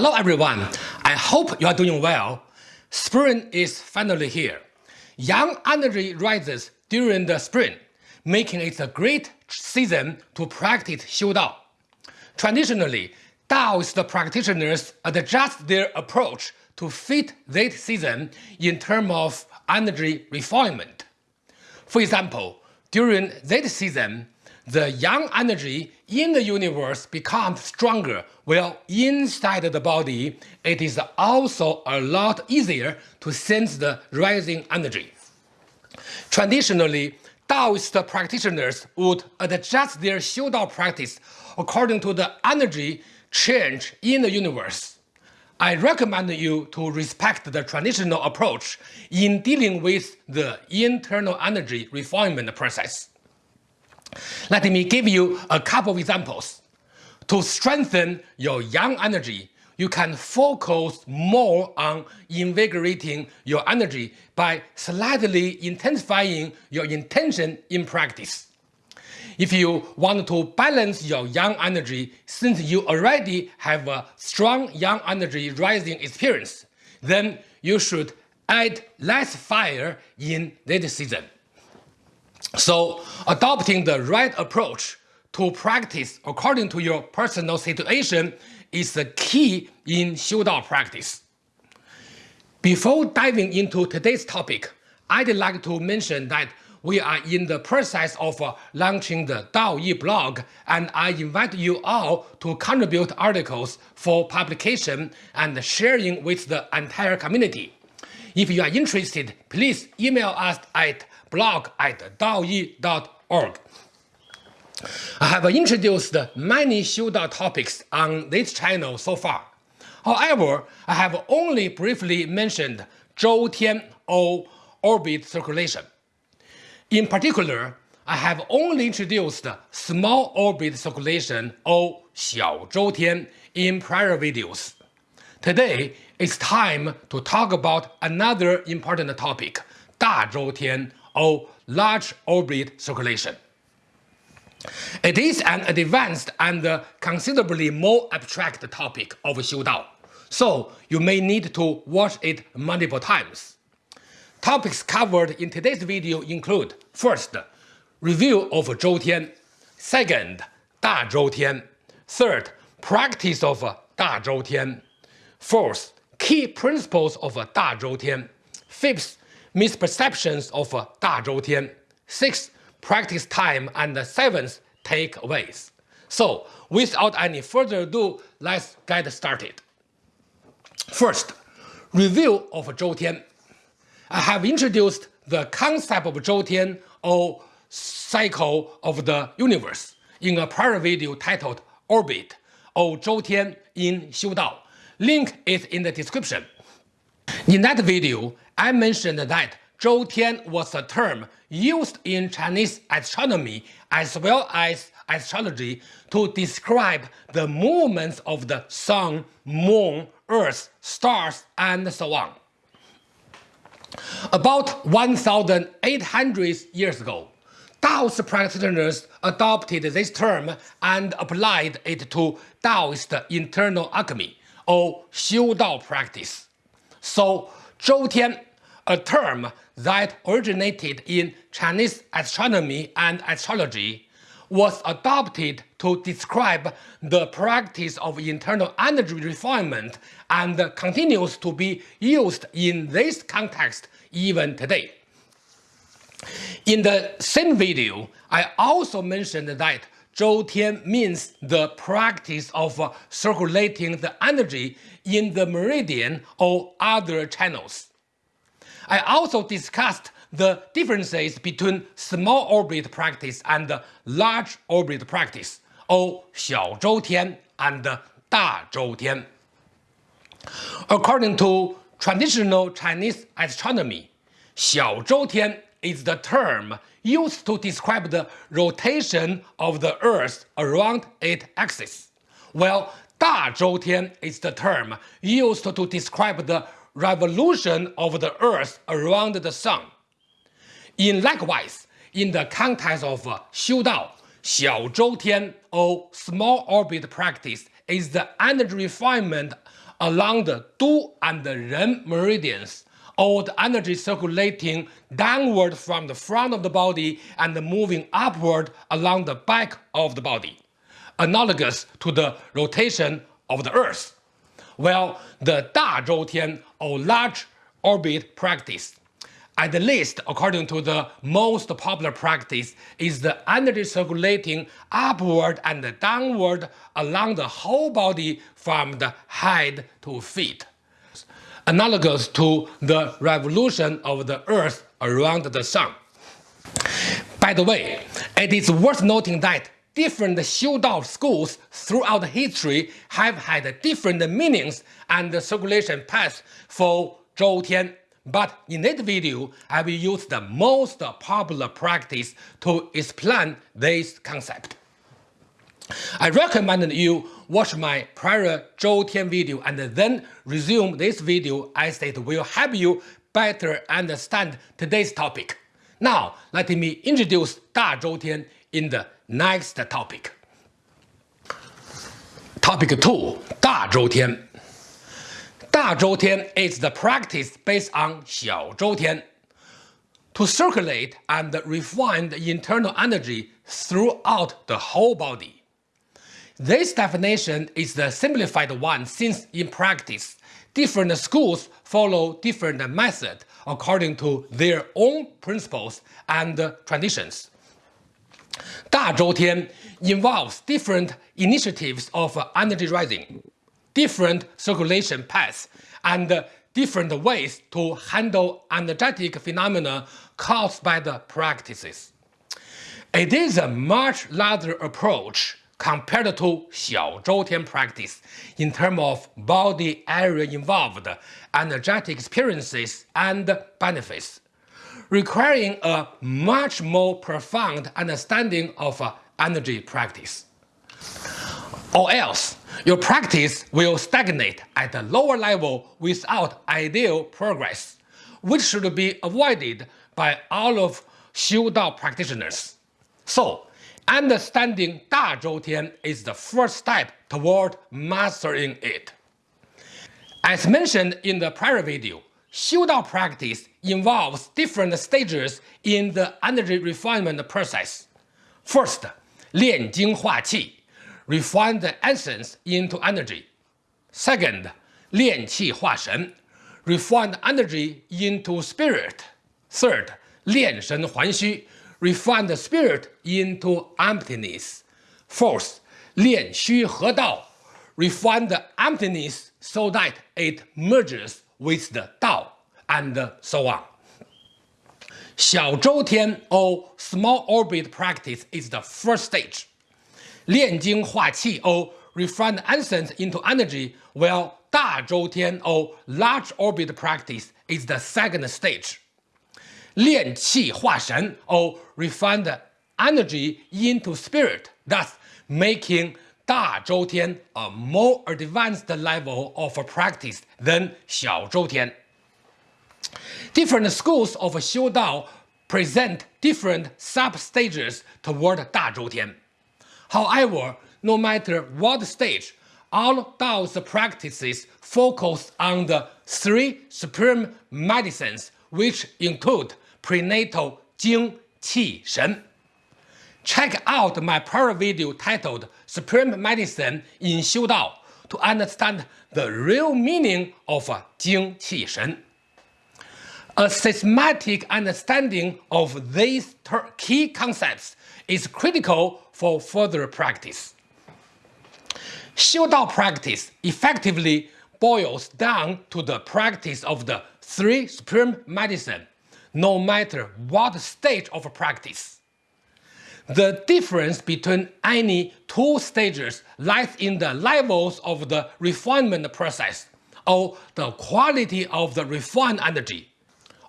Hello everyone, I hope you are doing well. Spring is finally here. Yang energy rises during the spring, making it a great season to practice Xiu Dao. Traditionally, Taoist practitioners adjust their approach to fit that season in terms of energy refinement. For example, during that season, the yang energy in the universe becomes stronger, while inside the body, it is also a lot easier to sense the rising energy. Traditionally, Taoist practitioners would adjust their Xiudao practice according to the energy change in the universe. I recommend you to respect the traditional approach in dealing with the internal energy refinement process. Let me give you a couple of examples. To strengthen your yang energy, you can focus more on invigorating your energy by slightly intensifying your intention in practice. If you want to balance your yang energy since you already have a strong yang energy rising experience, then you should add less fire in this season. So adopting the right approach to practice according to your personal situation is the key in Xiudao practice. Before diving into today's topic, I'd like to mention that we are in the process of uh, launching the Dao Yi blog and I invite you all to contribute articles for publication and sharing with the entire community. If you are interested, please email us at blog at daoyi.org. I have introduced many Xiudao topics on this channel so far. However, I have only briefly mentioned Zhou Tian or orbit circulation. In particular, I have only introduced small orbit circulation or Xiao Zhou Tian in prior videos. Today, it's time to talk about another important topic, Da Zhou Tian or large orbit circulation. It is an advanced and considerably more abstract topic of Xiu Dao, so you may need to watch it multiple times. Topics covered in today's video include First, review of Zhou Tian. Second, Da Zhou Tian. Third, practice of Da Zhou Tian. Fourth, key principles of Da Zhou Tian. Fifth, misperceptions of uh, Da Zhou Tian. Sixth, practice time. And seventh, takeaways. So, without any further ado, let's get started. First, review of Zhou Tian. I have introduced the concept of Zhou Tian or cycle of the universe in a prior video titled Orbit or Zhou Tian in Xiu Dao. Link is in the description. In that video, I mentioned that Zhou Tian was a term used in Chinese astronomy as well as astrology to describe the movements of the sun, moon, earth, stars, and so on. About 1,800 years ago, Taoist practitioners adopted this term and applied it to Taoist internal alchemy, or Xiu Dao practice. So, Zhou Tian, a term that originated in Chinese astronomy and astrology, was adopted to describe the practice of internal energy refinement and continues to be used in this context even today. In the same video, I also mentioned that Zhou Tian means the practice of uh, circulating the energy in the meridian or other channels. I also discussed the differences between small orbit practice and large orbit practice, or Xiao Zhou Tian and Da Zhou Tian. According to traditional Chinese astronomy, Xiao Zhou Tian is the term used to describe the rotation of the Earth around its axis, while Da Zhou Tian is the term used to describe the revolution of the Earth around the Sun. In likewise, in the context of Xiu Dao, Xiao Zhou Tian or small orbit practice is the energy refinement along the Du and the Ren meridians, the energy circulating downward from the front of the body and moving upward along the back of the body, analogous to the rotation of the Earth. While the Da Zhou Tian or large orbit practice at least according to the most popular practice, is the energy circulating upward and downward along the whole body from the head to feet, analogous to the revolution of the Earth around the Sun. By the way, it is worth noting that different Xiu Dao schools throughout history have had different meanings and circulation paths for Zhou Tian but in this video, I will use the most popular practice to explain this concept. I recommend you watch my prior Zhou Tian video and then resume this video as it will help you better understand today's topic. Now, let me introduce Da Zhou Tian in the next topic. Topic 2. Da Zhou Tian Da Zhou Tian is the practice based on Xiao Zhou Tian to circulate and refine the internal energy throughout the whole body. This definition is the simplified one since in practice, different schools follow different methods according to their own principles and traditions. Da Zhou Tian involves different initiatives of energy rising different circulation paths and different ways to handle energetic phenomena caused by the practices. It is a much larger approach compared to Xiao Zhou Tian practice in terms of body area involved, energetic experiences, and benefits, requiring a much more profound understanding of uh, energy practice. Or else, your practice will stagnate at a lower level without ideal progress, which should be avoided by all of Xiu Dao practitioners. So, Understanding Da Zhou Tian is the first step toward mastering it. As mentioned in the prior video, Xiu Dao practice involves different stages in the energy refinement process. First, Lian Jing Hua Qi, refine the essence into energy. Second, Lian Qi Hua Shen, refine energy into spirit. Third, Lian Shen Huan Xu, refine the spirit into emptiness. Fourth, 练虚合道, refine the emptiness so that it merges with the Tao, and so on. Xiao Zhou Tian or small orbit practice is the first stage. Lian Jing Hua Qi or refined essence into energy, while Da Zhou Tian or large orbit practice is the second stage. 炼气化神 or refine the energy into spirit, thus making 大周天 a more advanced level of practice than 小周天. Different schools of Xiu Dao present different sub-stages toward 大周天. However, no matter what stage, all Dao's practices focus on the three supreme medicines, which include prenatal Jing, Qi, Shen. Check out my prior video titled Supreme Medicine in Xiu Dao to understand the real meaning of Jing, Qi, Shen. A systematic understanding of these key concepts is critical for further practice. Xiu Dao practice effectively boils down to the practice of the three supreme medicine, no matter what stage of practice. The difference between any two stages lies in the levels of the refinement process, or the quality of the refined energy,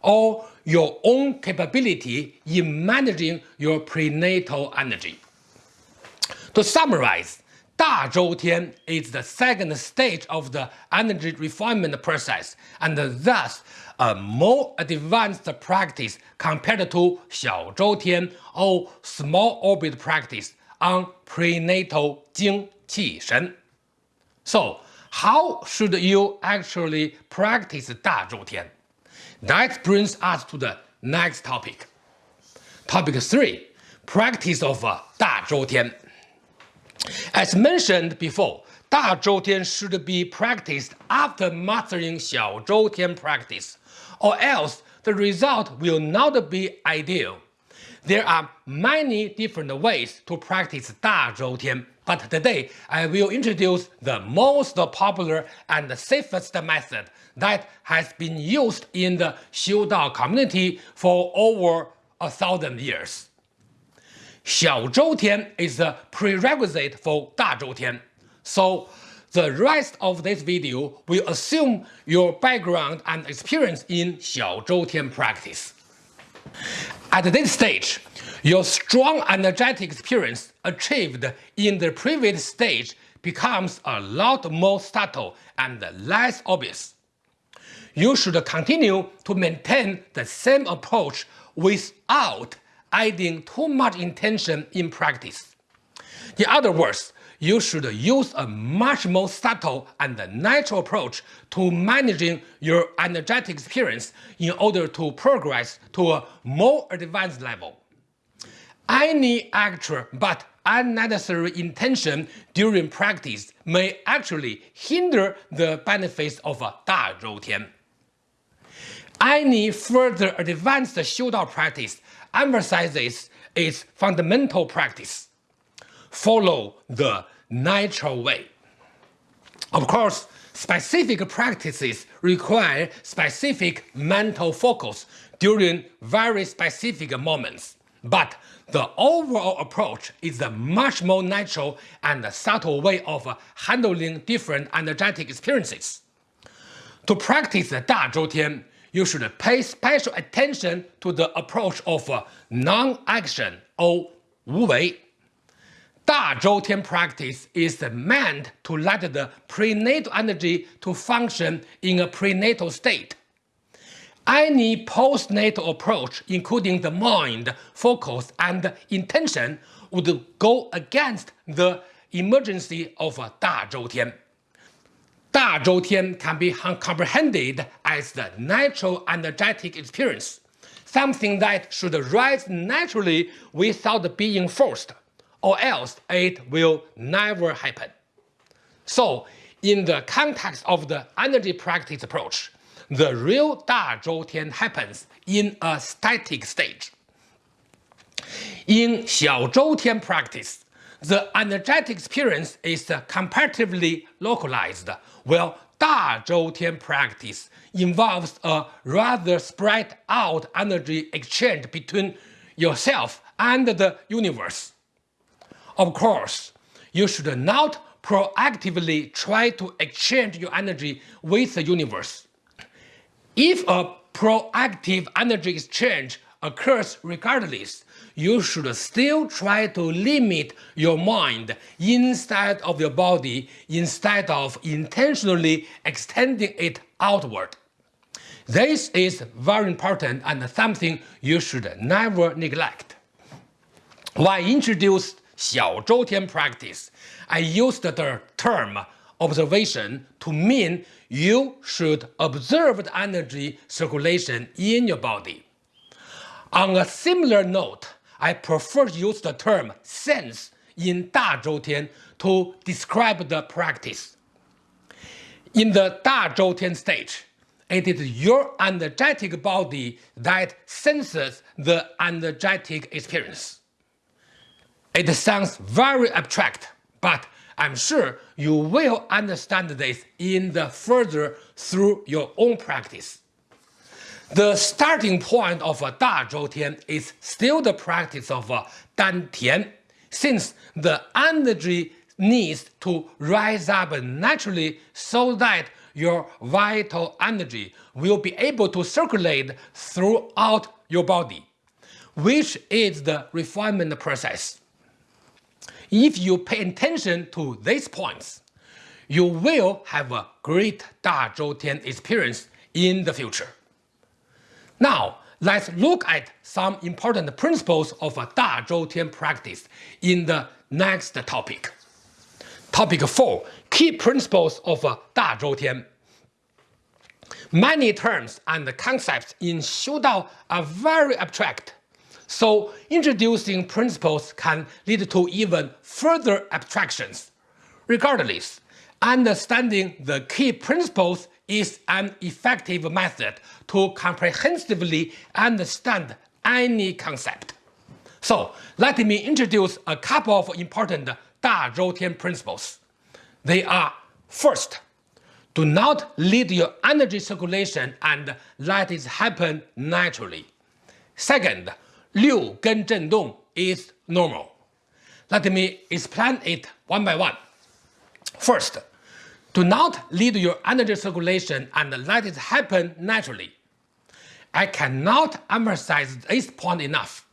or your own capability in managing your prenatal energy. To summarize, Da Zhou Tian is the second stage of the energy refinement process and thus a more advanced practice compared to Xiao Zhou Tian or small orbit practice on prenatal Jing Qi Shen. So, how should you actually practice Da Zhou Tian? That brings us to the next topic. Topic 3. Practice of Da Zhou Tian. As mentioned before, Da Zhou Tian should be practiced after mastering Xiao Zhou Tian practice, or else the result will not be ideal. There are many different ways to practice Da Zhou Tian, but today I will introduce the most popular and safest method that has been used in the Xiu Dao community for over a thousand years. Xiao Tian is the prerequisite for Da Tian. So the rest of this video will assume your background and experience in Xiao Tian practice. At this stage, your strong energetic experience achieved in the previous stage becomes a lot more subtle and less obvious. You should continue to maintain the same approach without adding too much intention in practice. In other words, you should use a much more subtle and natural approach to managing your energetic experience in order to progress to a more advanced level. Any actual but unnecessary intention during practice may actually hinder the benefits of a Da Zhou Tian. Any further advanced Xiu Dao practice emphasizes its fundamental practice. Follow the natural way. Of course, specific practices require specific mental focus during very specific moments, but the overall approach is a much more natural and subtle way of handling different energetic experiences. To practice the Da Zhou Tian, you should pay special attention to the approach of uh, non-action or Wu Wei. Da Zhou Tian practice is meant to let the prenatal energy to function in a prenatal state. Any postnatal approach, including the mind, focus, and intention, would go against the emergency of uh, Da Zhou Tian. Da Zhou Tian can be comprehended as the natural energetic experience, something that should rise naturally without being forced or else it will never happen. So, in the context of the energy practice approach, the real Da Zhou Tian happens in a static stage. In Xiao Zhou Tian practice, the energetic experience is comparatively localized, while Da Zhou Tian practice involves a rather spread out energy exchange between yourself and the universe. Of course, you should not proactively try to exchange your energy with the universe. If a proactive energy exchange occurs regardless, you should still try to limit your mind inside of your body instead of intentionally extending it outward. This is very important and something you should never neglect. When I introduced Xiao Zhou Tian practice, I used the term observation to mean you should observe the energy circulation in your body. On a similar note, I prefer to use the term sense in Da Zhou to describe the practice. In the Da Zhou stage, it is your energetic body that senses the energetic experience. It sounds very abstract, but I'm sure you will understand this in the further through your own practice. The starting point of uh, a Da Zhou Tian is still the practice of uh, a Dan Tian, since the energy needs to rise up naturally so that your vital energy will be able to circulate throughout your body, which is the refinement process. If you pay attention to these points, you will have a great Da Zhou Tian experience in the future. Now, let's look at some important principles of a Da Zhou Tian practice in the next topic. Topic 4 Key Principles of Da Zhou Tian. Many terms and concepts in Xiu Dao are very abstract, so introducing principles can lead to even further abstractions. Regardless, understanding the key principles is an effective method to comprehensively understand any concept. So let me introduce a couple of important Da Zhou Tian principles. They are first, do not lead your energy circulation and let it happen naturally. Second, Liu Gen Zhen Dong is normal. Let me explain it one by one. First, do not lead your energy circulation and let it happen naturally. I cannot emphasize this point enough.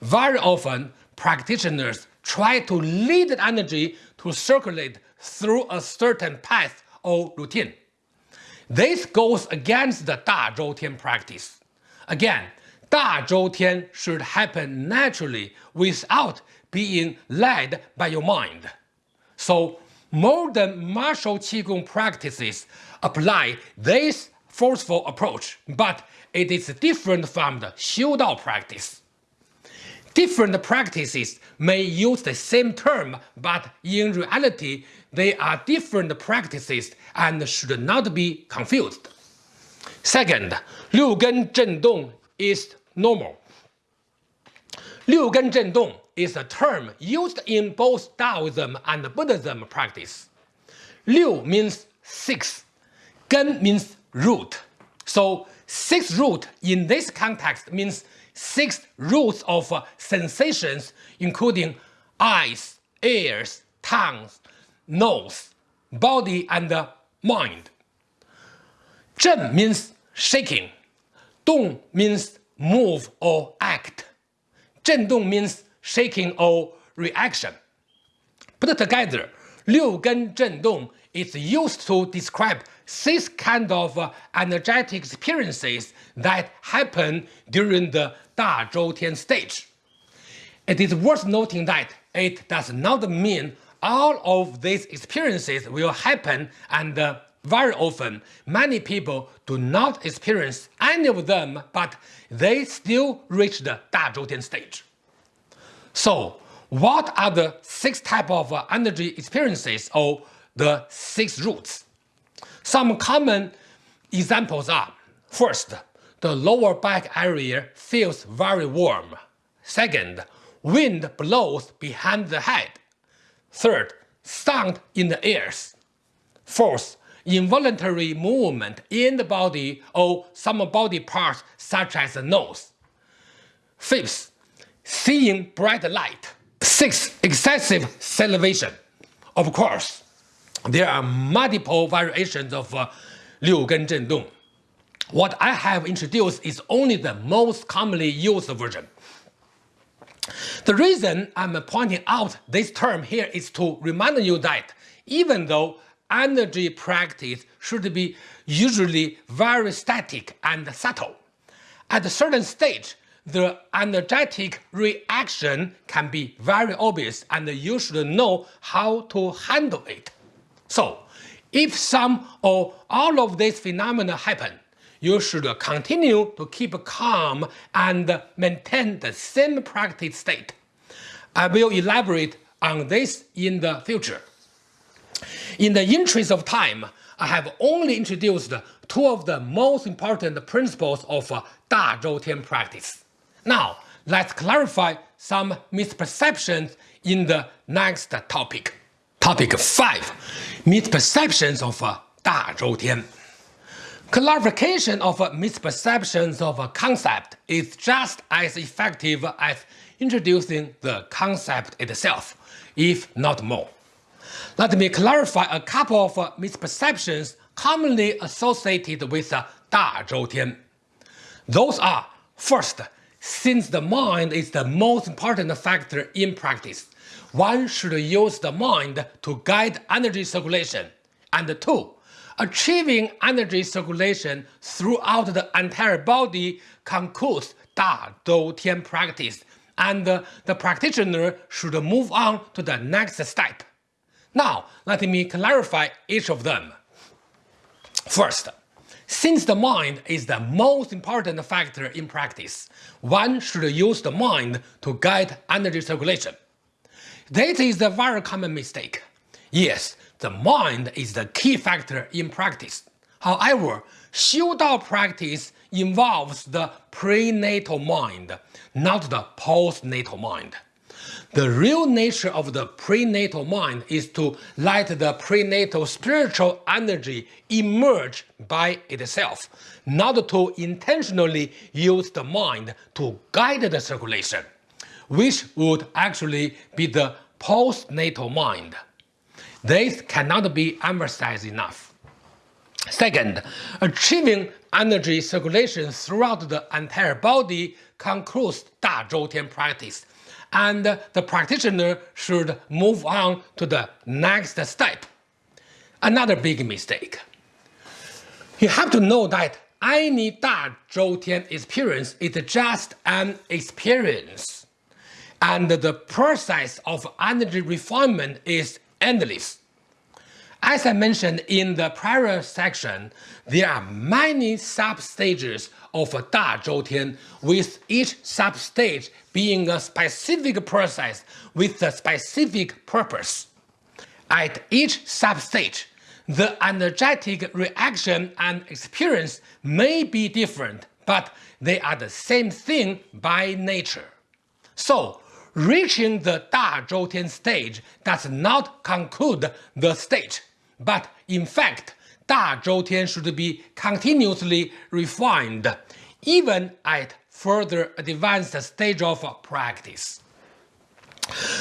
Very often, practitioners try to lead the energy to circulate through a certain path or routine. This goes against the Da Zhou Tian practice. Again, Da Zhou Tian should happen naturally without being led by your mind. So, modern martial Qigong practices apply this forceful approach, but it is different from the Xiu Dao practice. Different practices may use the same term, but in reality, they are different practices and should not be confused. Second, Liu Gen Zhen Dong is normal. Liu Gen Zhen Dong is a term used in both Taoism and Buddhism practice. Liu means six, Gen means root. So six root in this context means six roots of sensations including eyes, ears, tongues, nose, body and mind. Zhen means shaking. Dong means move or act. Zhendong means shaking or reaction. Put together, Liu Gen Zhendong is used to describe six kind of uh, energetic experiences that happen during the Da Zhou Tian stage. It is worth noting that it does not mean all of these experiences will happen and uh, very often many people do not experience any of them but they still reach the Da Zhou Tian stage. So what are the six types of uh, energy experiences or the six roots? Some common examples are First, the lower back area feels very warm. Second, wind blows behind the head. Third, sound in the ears. Fourth, involuntary movement in the body or some body parts such as the nose. Fifth, seeing bright light. Six, excessive salivation. Of course, there are multiple variations of uh, Liu Gen Zhen Dong. What I have introduced is only the most commonly used version. The reason I'm pointing out this term here is to remind you that even though energy practice should be usually very static and subtle, at a certain stage, the energetic reaction can be very obvious and you should know how to handle it. So, if some or all of these phenomena happen, you should continue to keep calm and maintain the same practice state. I will elaborate on this in the future. In the interest of time, I have only introduced two of the most important principles of uh, Da Zhou Tian practice. Now, let's clarify some misperceptions in the next topic. Topic 5. Misperceptions of uh, Da Zhou Tian. Clarification of uh, misperceptions of a concept is just as effective as introducing the concept itself, if not more. Let me clarify a couple of misperceptions commonly associated with Da Zhou Tian. Those are, first, since the mind is the most important factor in practice, one should use the mind to guide energy circulation. And two, Achieving energy circulation throughout the entire body concludes Da Zhou Tian practice, and the practitioner should move on to the next step. Now, let me clarify each of them. First, since the mind is the most important factor in practice, one should use the mind to guide energy circulation. This is a very common mistake. Yes, the mind is the key factor in practice. However, Dao practice involves the prenatal mind, not the postnatal mind. The real nature of the prenatal mind is to let the prenatal spiritual energy emerge by itself, not to intentionally use the mind to guide the circulation, which would actually be the postnatal mind. This cannot be emphasized enough. Second, achieving energy circulation throughout the entire body concludes Da Zhou Tian practice and the practitioner should move on to the next step. Another big mistake. You have to know that any Da Zhou Tian experience is just an experience, and the process of energy refinement is endless. As I mentioned in the prior section, there are many sub-stages of Da Zhou Tian, with each sub-stage being a specific process with a specific purpose. At each sub-stage, the energetic reaction and experience may be different, but they are the same thing by nature. So, reaching the Da Zhou Tian stage does not conclude the stage, but in fact, Da Zhou Tian should be continuously refined, even at further advanced stage of practice.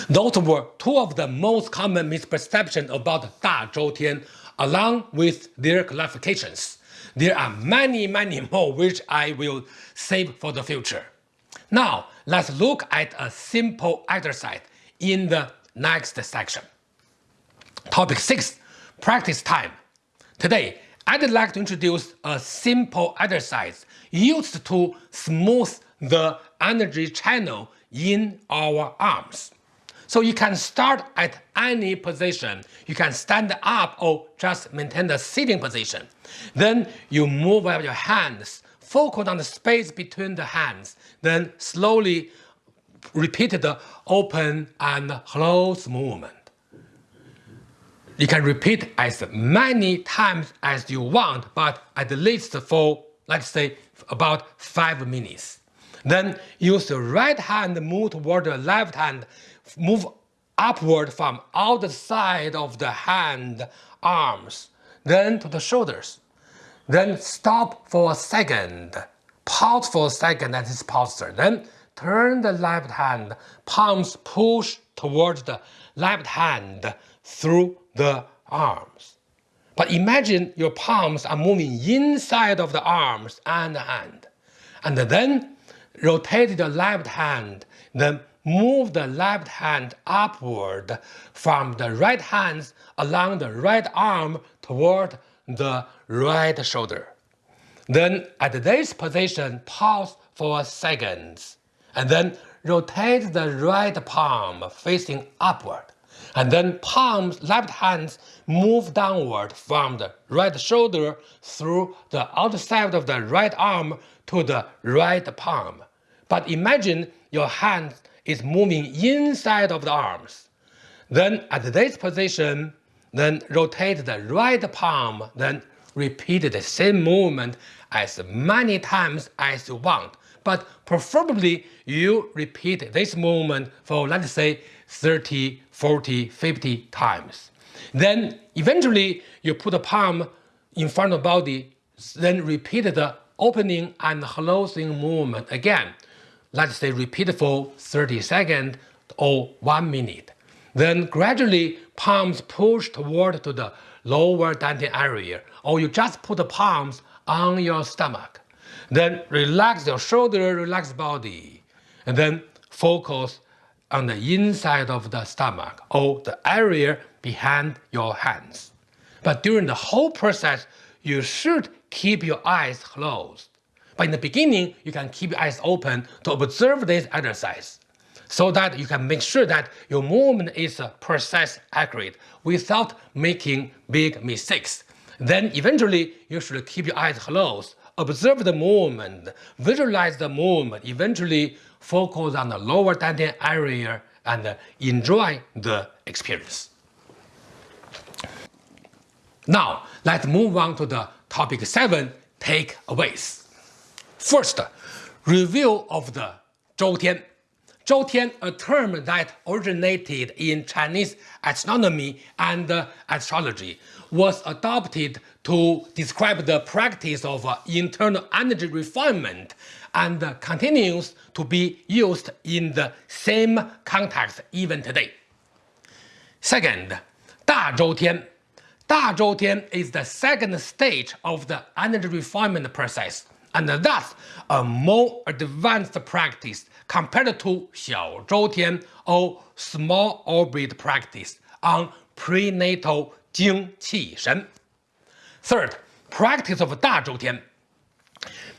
Those were two of the most common misperceptions about Da Zhou Tian, along with their clarifications. There are many, many more which I will save for the future. Now, let's look at a simple exercise in the next section. Topic 6. Practice time. Today, I'd like to introduce a simple exercise used to smooth the energy channel in our arms. So you can start at any position. You can stand up or just maintain the sitting position. Then you move up your hands focus on the space between the hands, then slowly repeat the open and close movement. You can repeat as many times as you want, but at least for, let's say, about 5 minutes. Then use the right hand move toward the left hand, move upward from outside of the hand, arms, then to the shoulders. Then stop for a second. Pause for a second at this posture. Then turn the left hand, palms push towards the left hand through the arms. But imagine your palms are moving inside of the arms and the hand. And then rotate the left hand, then move the left hand upward from the right hand along the right arm toward the right shoulder. Then at this position, pause for a second, and then rotate the right palm facing upward. And then palms, left hands move downward from the right shoulder through the outside of the right arm to the right palm. But imagine your hand is moving inside of the arms. Then at this position, then rotate the right palm, then repeat the same movement as many times as you want. But preferably you repeat this movement for let's say 30, 40, 50 times. Then eventually you put the palm in front of the body, then repeat the opening and closing movement again. Let's say repeat for 30 seconds or 1 minute. Then gradually palms push toward to the lower dantian area, or you just put the palms on your stomach. Then relax your shoulder, relax body, and then focus on the inside of the stomach or the area behind your hands. But during the whole process, you should keep your eyes closed. But in the beginning, you can keep your eyes open to observe this exercise. so that you can make sure that your movement is uh, precise, accurate, without making big mistakes. Then eventually you should keep your eyes closed, observe the movement, visualize the movement, eventually focus on the lower dantian area and enjoy the experience. Now, let's move on to the topic 7 takeaways. First, review of the Zhou Tian. Zhou Tian, a term that originated in Chinese astronomy and uh, astrology, was adopted to describe the practice of uh, internal energy refinement and continues to be used in the same context even today. Second. Da Zhou Tian is the second stage of the energy refinement process and thus a more advanced practice compared to Xiao Zhou Tian or small orbit practice on prenatal Jing Qi Shen. Third, practice of Da Tian.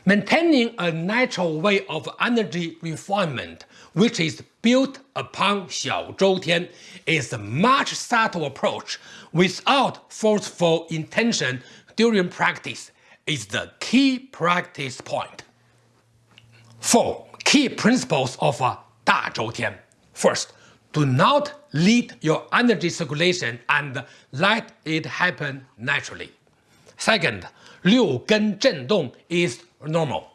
Maintaining a natural way of energy refinement, which is built upon Xiao Zhou Tian, is a much subtle approach without forceful intention during practice is the key practice point. 4. Key principles of Da Tian. First, do not lead your energy circulation and let it happen naturally. Second, Liu Dong is normal.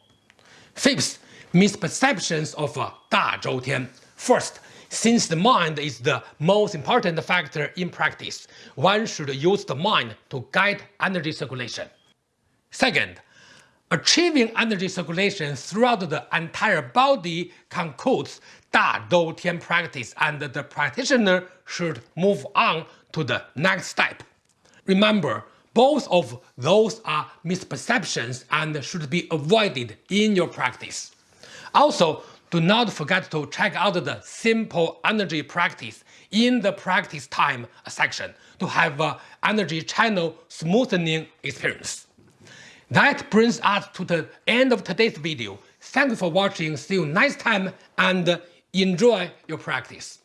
Fifth, misperceptions of Da Zhou Tian. First, since the mind is the most important factor in practice, one should use the mind to guide energy circulation. Second, achieving energy circulation throughout the entire body concludes Da Tian practice and the practitioner should move on to the next step. Remember, both of those are misperceptions and should be avoided in your practice. Also, do not forget to check out the simple energy practice in the practice time section to have an energy channel smoothing experience. That brings us to the end of today's video. Thank you for watching, see you next time and enjoy your practice.